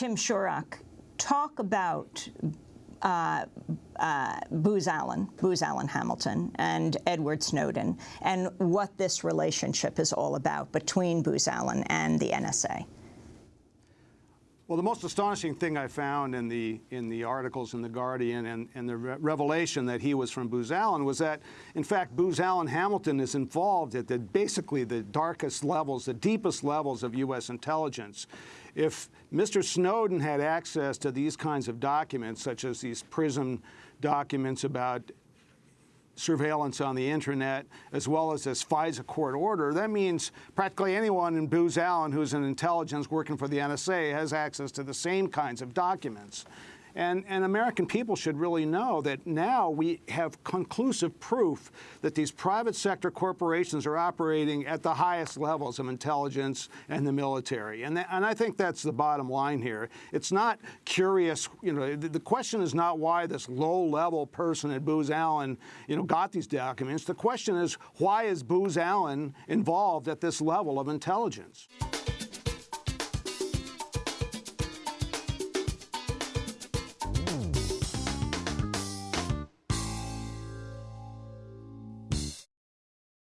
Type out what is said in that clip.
Tim Shorrock, talk about uh, uh, Booz Allen, Booz Allen Hamilton, and Edward Snowden, and what this relationship is all about between Booz Allen and the NSA. Well, the most astonishing thing I found in the in the articles in the Guardian and, and the re revelation that he was from Booz Allen was that, in fact, Booz Allen Hamilton is involved at the basically the darkest levels, the deepest levels of U.S. intelligence. If Mr. Snowden had access to these kinds of documents, such as these PRISM documents about surveillance on the internet, as well as this FISA court order, that means practically anyone in Booz Allen who's in intelligence working for the NSA has access to the same kinds of documents. And, and, American people should really know that now we have conclusive proof that these private sector corporations are operating at the highest levels of intelligence and the military. And, and I think that's the bottom line here. It's not curious, you know, the, the question is not why this low-level person at Booz Allen, you know, got these documents. The question is why is Booz Allen involved at this level of intelligence?